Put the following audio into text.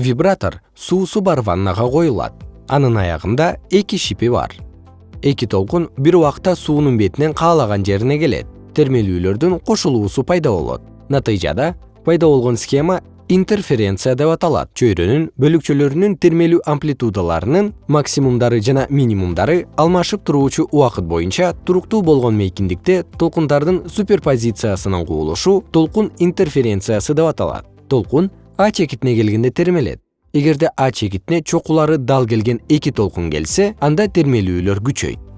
вибратор суусу бар ваннага коюлат. Анын аягында эки шипи бар. Эки толкун бир убакта суунун бетинен каалаган жерине келет. Термелүүлөрдүн кошулуусу пайда болот. Натыйжада пайда болгон схема интерференция деп аталат. Чөйрөнүн бөлүкчөлөрүнүн термелүү амплитудаларынын максимумдары жана минимумдары алмашып туруучу убакыт боюнча туруктуу болгон мейкиндикте толкундардын суперпозициясынын кубулушу толкун интерференциясы деп аталат. Толкун а чекитине келгенде термелет. Эгерде а чекитине чокулары дал келген эки толкун келсе анда термелүүлөр күчөйт